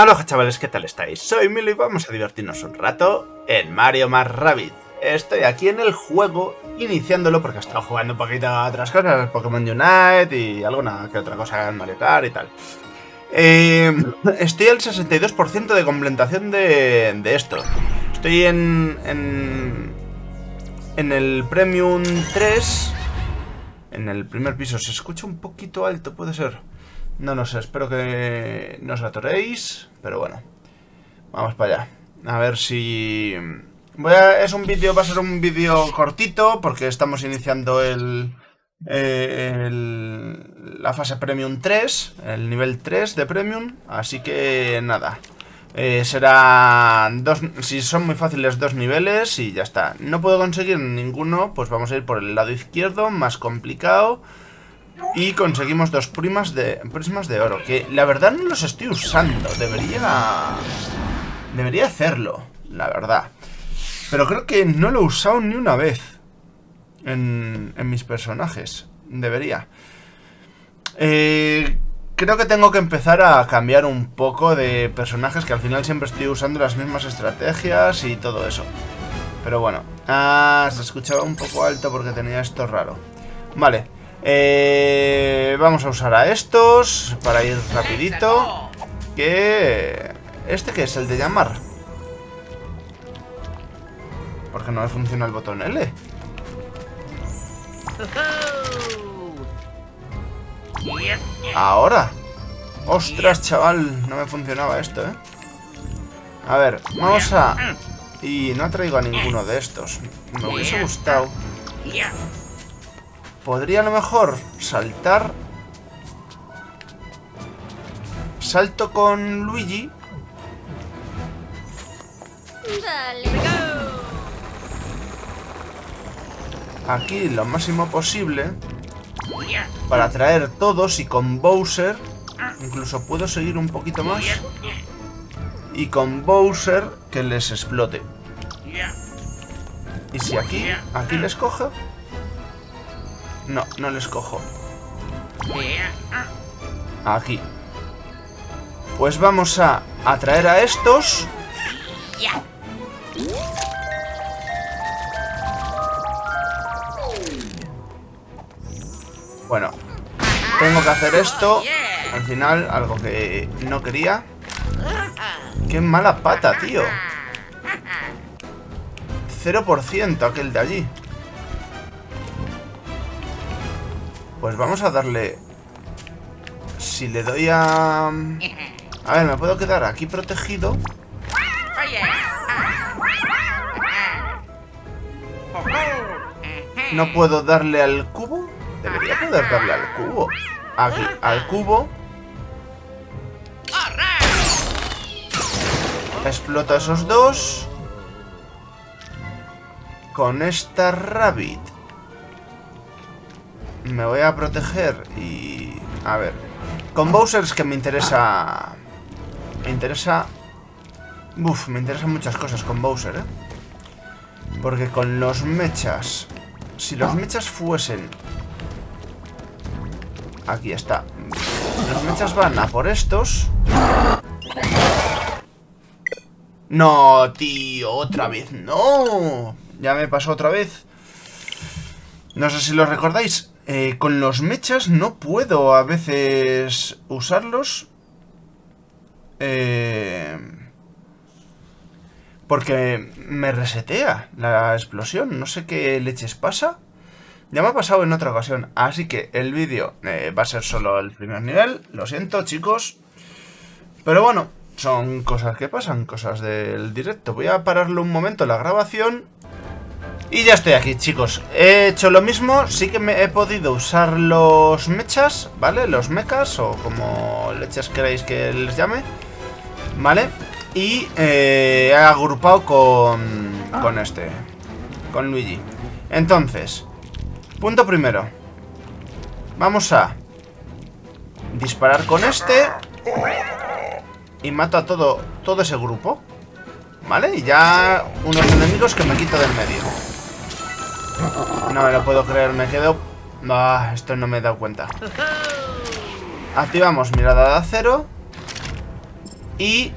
Aloha chavales, ¿qué tal estáis? Soy Milo y vamos a divertirnos un rato en Mario más Rabbit. Estoy aquí en el juego, iniciándolo porque he estado jugando un poquito a otras cosas, Pokémon Unite y alguna que otra cosa en Mario Kart y tal. Eh, estoy al 62% de completación de, de esto. Estoy en, en, en el Premium 3. En el primer piso. Se escucha un poquito alto, puede ser. No, no sé, espero que no os atoréis. Pero bueno, vamos para allá. A ver si... Voy a, es un vídeo, va a ser un vídeo cortito porque estamos iniciando el, eh, la fase Premium 3, el nivel 3 de Premium, así que nada. Eh, será dos, si son muy fáciles dos niveles y ya está. No puedo conseguir ninguno, pues vamos a ir por el lado izquierdo, más complicado. Y conseguimos dos primas de, prismas de oro, que la verdad no los estoy usando. Debería... Debería hacerlo, la verdad. Pero creo que no lo he usado ni una vez en, en mis personajes. Debería. Eh, creo que tengo que empezar a cambiar un poco de personajes, que al final siempre estoy usando las mismas estrategias y todo eso. Pero bueno. Ah, se escuchaba un poco alto porque tenía esto raro. Vale. Eh, vamos a usar a estos para ir rapidito. Que... ¿Este que es? El de llamar. Porque no me funciona el botón L. Ahora. Ostras, chaval. No me funcionaba esto, ¿eh? A ver, vamos a... Y no traigo a ninguno de estos. Me hubiese gustado. Podría a lo mejor saltar... Salto con Luigi. Aquí lo máximo posible. Para atraer todos y con Bowser... Incluso puedo seguir un poquito más. Y con Bowser que les explote. Y si aquí, aquí les cojo... No, no les cojo. Aquí. Pues vamos a atraer a estos. Bueno, tengo que hacer esto. Al final, algo que no quería. ¡Qué mala pata, tío! 0% aquel de allí. Pues vamos a darle... Si le doy a... A ver, me puedo quedar aquí protegido. No puedo darle al cubo. Debería poder darle al cubo. Aquí, al cubo. Exploto a esos dos. Con esta rabbit. Me voy a proteger y... A ver. Con Bowser es que me interesa... Me interesa... Uf, me interesan muchas cosas con Bowser, ¿eh? Porque con los mechas... Si los mechas fuesen... Aquí está. Los mechas van a por estos. No, tío, otra vez. No. Ya me pasó otra vez. No sé si lo recordáis. Eh, con los mechas no puedo a veces usarlos. Eh, porque me resetea la explosión. No sé qué leches pasa. Ya me ha pasado en otra ocasión. Así que el vídeo eh, va a ser solo el primer nivel. Lo siento, chicos. Pero bueno, son cosas que pasan, cosas del directo. Voy a pararle un momento la grabación y ya estoy aquí, chicos. He hecho lo mismo. Sí que me he podido usar los mechas, ¿vale? Los mechas o como leches queréis que les llame. ¿Vale? Y eh, he agrupado con, con este. Con Luigi. Entonces, punto primero. Vamos a disparar con este. Y mato a todo, todo ese grupo. ¿Vale? Y ya unos enemigos que me quito del medio. No me lo puedo creer, me quedo... Ah, esto no me he dado cuenta. Activamos mirada de acero. Y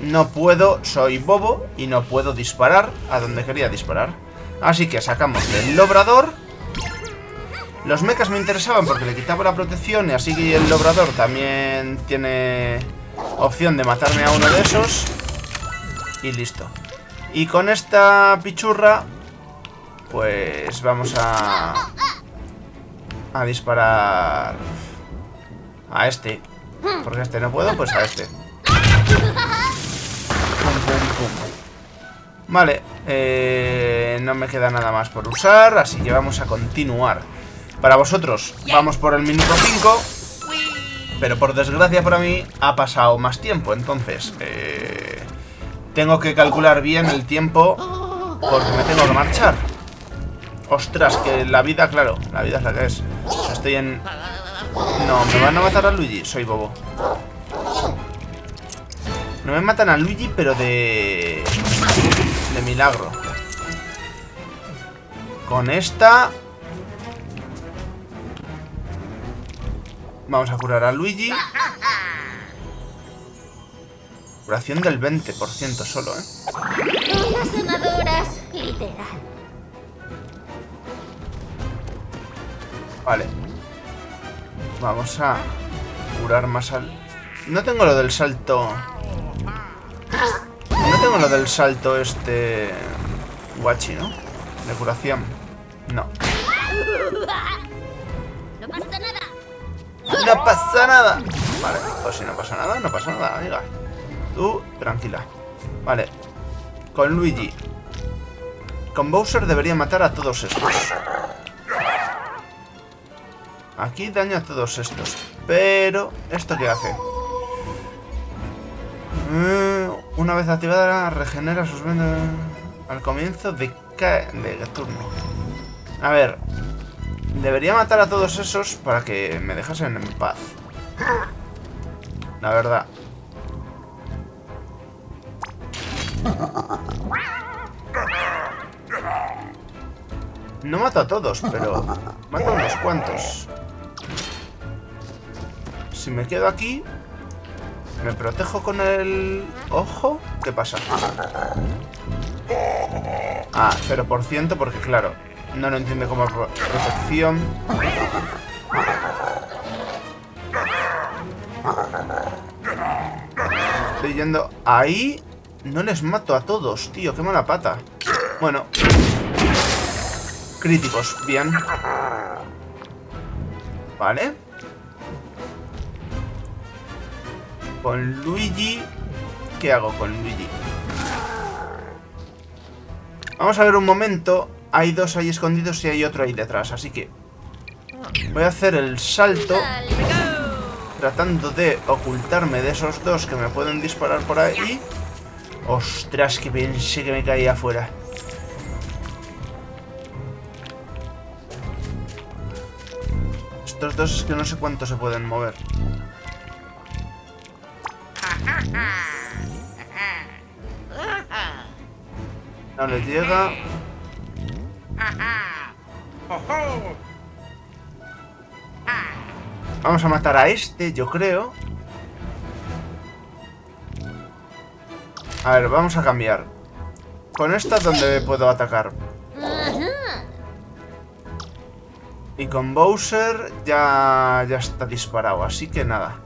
no puedo, soy bobo y no puedo disparar a donde quería disparar. Así que sacamos el lobrador. Los mechas me interesaban porque le quitaba la protección y así que el lobrador también tiene opción de matarme a uno de esos. Y listo. Y con esta pichurra, pues vamos a... A disparar... A este. Porque este no puedo, pues a este. Vale, eh, no me queda nada más por usar, así que vamos a continuar. Para vosotros, vamos por el minuto 5, pero por desgracia para mí ha pasado más tiempo, entonces eh, tengo que calcular bien el tiempo porque me tengo que marchar. Ostras, que la vida, claro, la vida es la que es. Estoy en... No, me van a matar a Luigi, soy bobo. No me matan a Luigi, pero de... De milagro. Con esta... Vamos a curar a Luigi. Curación del 20% solo, ¿eh? Las sanadoras, literal. Vale. Vamos a curar más al... No tengo lo del salto... No tengo lo del salto este... Guachi, ¿no? De curación. No. No pasa nada. ¡No pasa nada! Vale, pues si no pasa nada, no pasa nada, amiga. Tú, tranquila. Vale. Con Luigi. Con Bowser debería matar a todos estos. Aquí daño a todos estos. Pero, ¿esto qué hace? Eh, una vez activada, regenera sus vendas al comienzo de, de turno. A ver. Debería matar a todos esos para que me dejasen en paz. La verdad. No mato a todos, pero mato a unos cuantos. Si me quedo aquí, me protejo con el ojo. ¿Qué pasa? Ah, 0% porque claro, no lo entiende como pro- protección. Estoy yendo ahí. No les mato a todos, tío. Qué mala pata. Bueno. Críticos, bien. Vale. Con Luigi... ¿Qué hago con Luigi? Vamos a ver un momento. Hay dos ahí escondidos y hay otro ahí detrás, así que... Voy a hacer el salto tratando de ocultarme de esos dos que me pueden disparar por ahí. Ostras, que pensé que me caía afuera. Estos dos es que no sé cuánto se pueden mover. No les llega. Vamos a matar a este, yo creo. A ver, vamos a cambiar. Con esta, ¿dónde puedo atacar? Y con Bowser ya, ya está disparado, así que nada.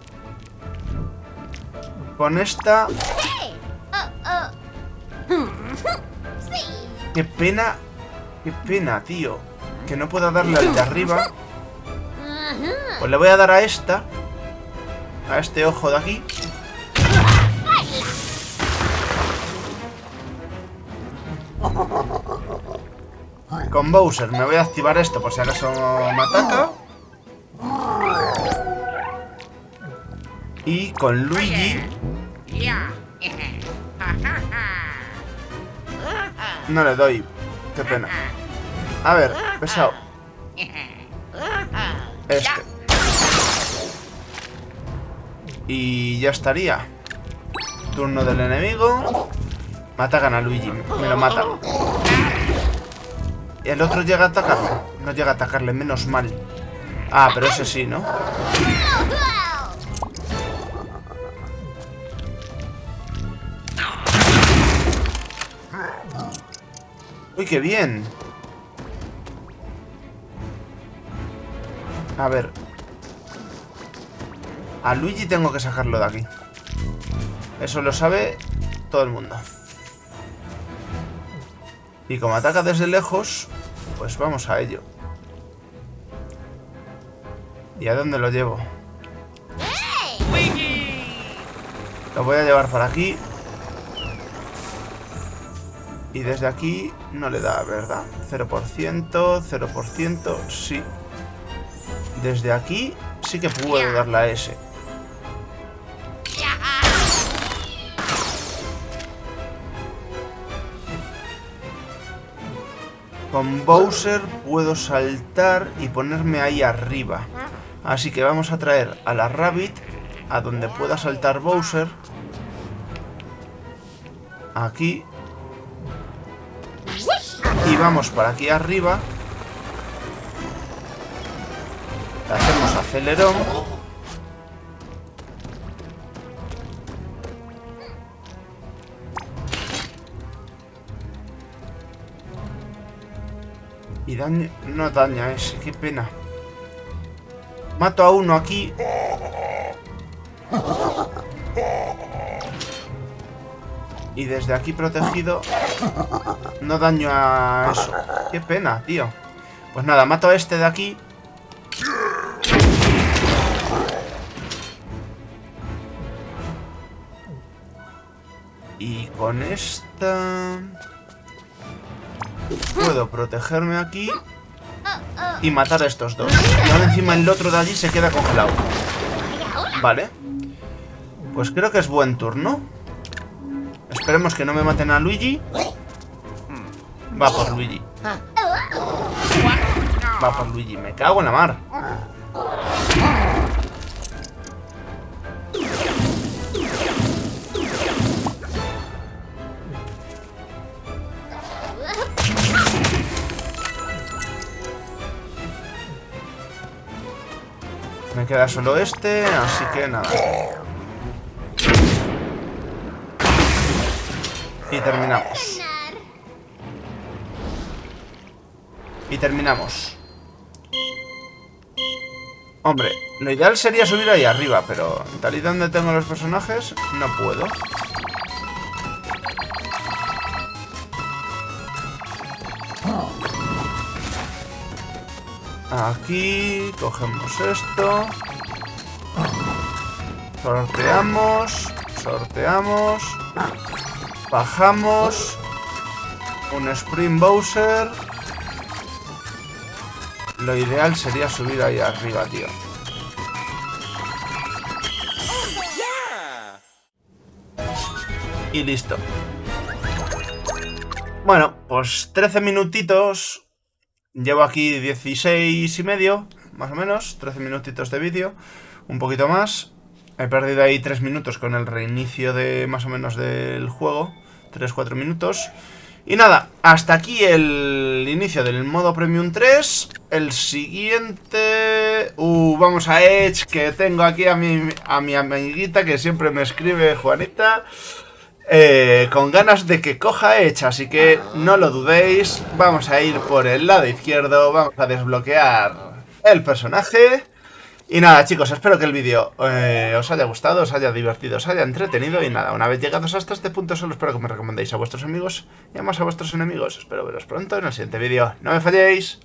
Con esta... Oh, oh. Qué pena... Qué pena, tío. Que no pueda darle al de arriba. Pues le voy a dar a esta. A este ojo de aquí. Con Bowser me voy a activar esto por si acaso me ataca. Y con Luigi no le doy. Qué pena. A ver, pesado. Este. Y ya estaría. Turno del enemigo. Me atacan a Luigi. Me lo matan. Y el otro llega a atacarme. No llega a atacarle, menos mal. Ah, pero ese sí, ¿no? ¡Uy, qué bien! A ver. A Luigi tengo que sacarlo de aquí. Eso lo sabe todo el mundo. Y como ataca desde lejos, pues vamos a ello. ¿Y a dónde lo llevo? Lo voy a llevar para aquí. Y desde aquí no le da, ¿verdad? 0%, 0%, sí. Desde aquí sí que puedo dar la S. Con Bowser puedo saltar y ponerme ahí arriba. Así que vamos a traer a la Rabbit a donde pueda saltar Bowser. Aquí. Vamos para aquí arriba. Le hacemos acelerón. Y daño... No daña ese, qué pena. Mato a uno aquí. Y desde aquí protegido no daño a eso. Qué pena, tío. Pues nada, mato a este de aquí. Y con esta... Puedo protegerme aquí y matar a estos dos. Y ahora encima el otro de allí se queda congelado. Vale. Pues creo que es buen turno. Esperemos que no me maten a Luigi. Va por Luigi. Va por Luigi. Me cago en la mar. Me queda solo este, así que nada. Y terminamos. Y terminamos. Hombre, lo ideal sería subir ahí arriba, pero tal y donde tengo los personajes, no puedo. Aquí cogemos esto. Sorteamos. Sorteamos. Bajamos. Un Spring Bowser. Lo ideal sería subir ahí arriba, tío. Y listo. Bueno, pues 13 minutitos Llevo aquí 16 y medio, más o menos, 13 minutitos de vídeo, un poquito más. He perdido ahí 3 minutos con el reinicio de más o menos del juego, 3-4 minutos. Y nada, hasta aquí el inicio del modo Premium 3. El siguiente... Uh, vamos a Edge, que tengo aquí a mi, a mi amiguita que siempre me escribe Juanita. Eh, con ganas de que coja hecha, así que no lo dudéis, vamos a ir por el lado izquierdo, vamos a desbloquear el personaje. Y nada chicos, espero que el vídeo eh, os haya gustado, os haya divertido, os haya entretenido y nada, una vez llegados hasta este punto solo espero que me recomendéis a vuestros amigos y además a vuestros enemigos. Espero veros pronto en el siguiente vídeo. ¡No me falléis!